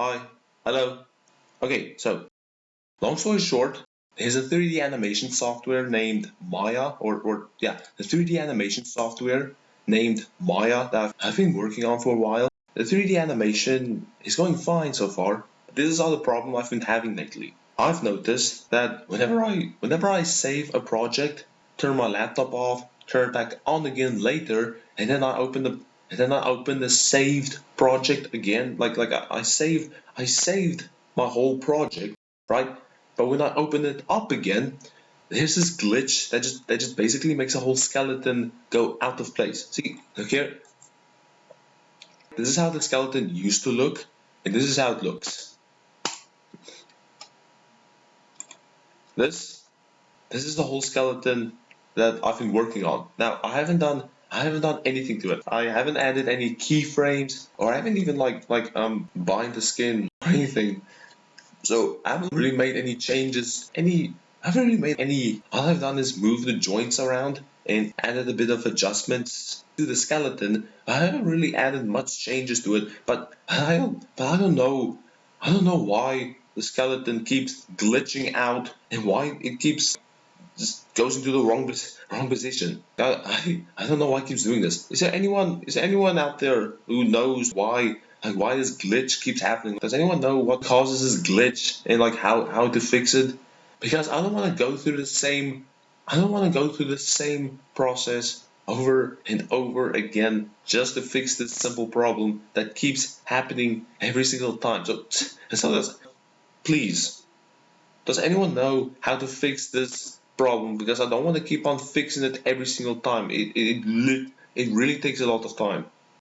Hi. Hello. Okay, so long story short, there's a 3D animation software named Maya, or, or yeah, the 3D animation software named Maya that I've been working on for a while. The 3D animation is going fine so far. This is all the problem I've been having lately. I've noticed that whenever I whenever I save a project, turn my laptop off, turn it back on again later, and then I open the and then I open the saved project again. Like like I, I saved I saved my whole project, right? But when I open it up again, there's this glitch that just that just basically makes a whole skeleton go out of place. See, look here. This is how the skeleton used to look, and this is how it looks. This this is the whole skeleton that I've been working on. Now I haven't done I haven't done anything to it. I haven't added any keyframes or I haven't even like like um bind the skin or anything. So I haven't really made any changes, any I haven't really made any all I've done is move the joints around and added a bit of adjustments to the skeleton. I haven't really added much changes to it, but I don't but I don't know I don't know why the skeleton keeps glitching out and why it keeps just goes into the wrong wrong position. I, I, I don't know why keeps doing this. Is there anyone is there anyone out there who knows why like why this glitch keeps happening? Does anyone know what causes this glitch and like how how to fix it? Because I don't want to go through the same I don't want to go through the same process over and over again just to fix this simple problem that keeps happening every single time. So, so please, does anyone know how to fix this problem because I don't want to keep on fixing it every single time. It, it, it really takes a lot of time.